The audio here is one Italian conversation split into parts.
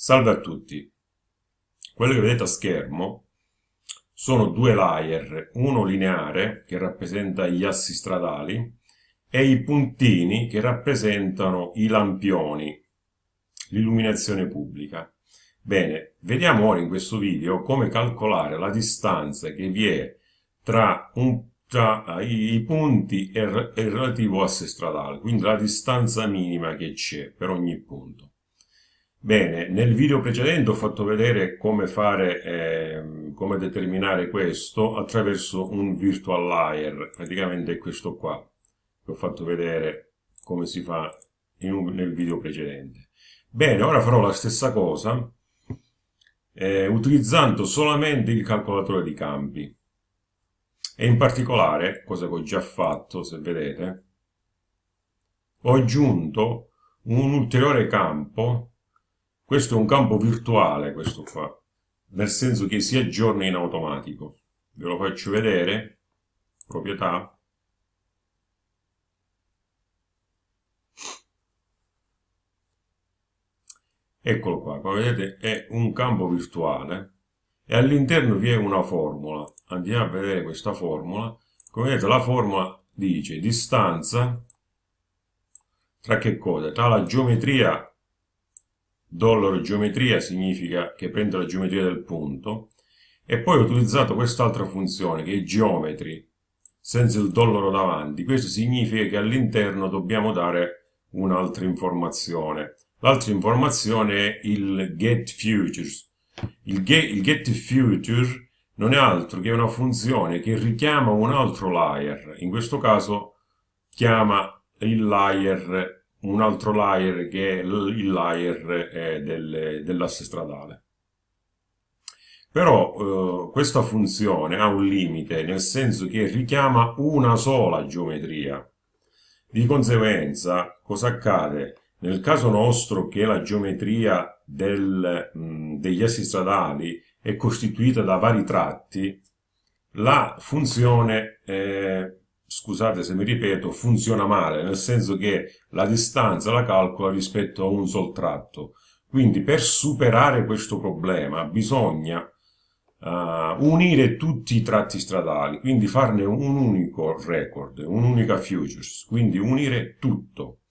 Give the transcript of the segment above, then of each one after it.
Salve a tutti. Quello che vedete a schermo sono due layer, uno lineare che rappresenta gli assi stradali e i puntini che rappresentano i lampioni, l'illuminazione pubblica. Bene, vediamo ora in questo video come calcolare la distanza che vi è tra, un, tra i, punti e il relativo asse stradale, quindi la distanza minima che c'è per ogni punto. Bene, nel video precedente ho fatto vedere come fare, eh, come determinare questo attraverso un virtual layer, praticamente è questo qua, che ho fatto vedere come si fa un, nel video precedente. Bene, ora farò la stessa cosa eh, utilizzando solamente il calcolatore di campi. E in particolare, cosa che ho già fatto, se vedete, ho aggiunto un ulteriore campo questo è un campo virtuale, questo qua, nel senso che si aggiorna in automatico. Ve lo faccio vedere, proprietà. Eccolo qua, come vedete è un campo virtuale e all'interno vi è una formula. Andiamo a vedere questa formula. Come vedete la formula dice distanza tra che cosa? Tra la geometria dollaro geometria significa che prende la geometria del punto e poi ho utilizzato quest'altra funzione che è geometry senza il dollaro davanti. Questo significa che all'interno dobbiamo dare un'altra informazione. L'altra informazione è il get futures. Il get, il get future non è altro che una funzione che richiama un altro layer. In questo caso chiama il layer un altro layer che è il layer eh, del, dell'asse stradale. Però eh, questa funzione ha un limite, nel senso che richiama una sola geometria. Di conseguenza, cosa accade? Nel caso nostro che la geometria del, mh, degli assi stradali è costituita da vari tratti, la funzione eh, scusate se mi ripeto, funziona male, nel senso che la distanza la calcola rispetto a un sol tratto. Quindi per superare questo problema bisogna uh, unire tutti i tratti stradali, quindi farne un unico record, un'unica futures, quindi unire tutto.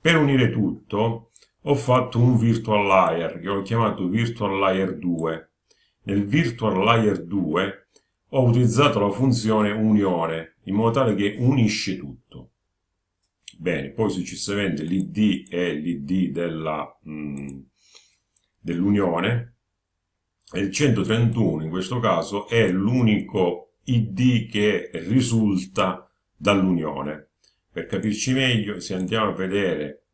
Per unire tutto ho fatto un virtual layer che ho chiamato virtual layer 2. Nel virtual layer 2 ho utilizzato la funzione unione in modo tale che unisce tutto. Bene, poi successivamente l'id è l'id dell'unione e il 131 in questo caso è l'unico id che risulta dall'unione. Per capirci meglio, se andiamo a vedere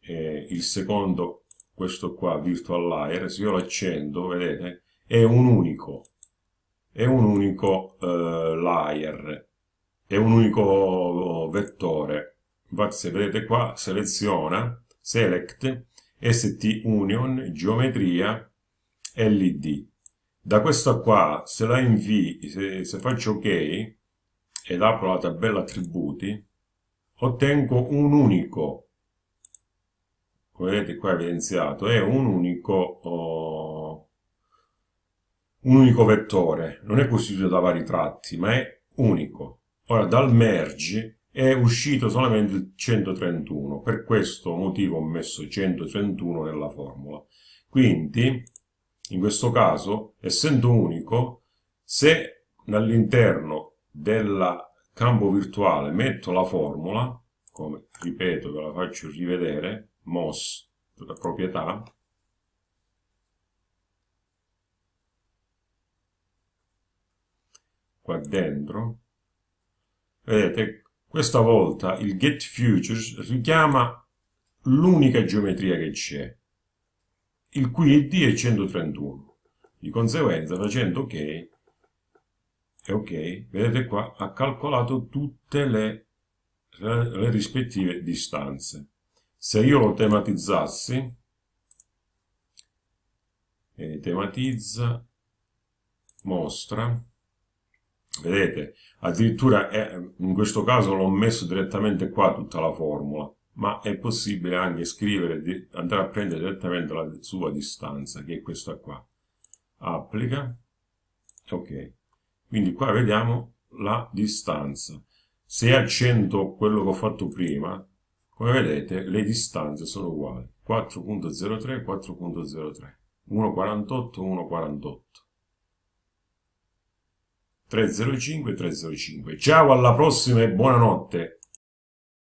eh, il secondo, questo qua, virtual layer, se io lo accendo, vedete, è un unico è un unico eh, layer, è un unico vettore. Infatti se vedete qua seleziona, select, st union, geometria, led. Da questa qua, se la invii, se, se faccio ok, ed apro la tabella attributi, ottengo un unico, come vedete qua evidenziato, è un unico oh, un unico vettore, non è costituito da vari tratti, ma è unico. Ora, dal merge è uscito solamente il 131, per questo motivo ho messo 131 nella formula. Quindi, in questo caso, essendo unico, se all'interno del campo virtuale metto la formula, come ripeto ve la faccio rivedere, most, la proprietà, qua dentro, vedete, questa volta il get futures richiama l'unica geometria che c'è, il cui id è 131. Di conseguenza, facendo ok, e ok, vedete qua, ha calcolato tutte le, le rispettive distanze. Se io lo tematizzassi, e tematizza, mostra, vedete addirittura è, in questo caso l'ho messo direttamente qua tutta la formula ma è possibile anche scrivere, andare a prendere direttamente la sua distanza, che è questa qua. Applica, ok. Quindi qua vediamo la distanza. Se accento quello che ho fatto prima, come vedete le distanze sono uguali. 4.03, 4.03, 1.48, 1.48. 305 305. Ciao alla prossima e buonanotte.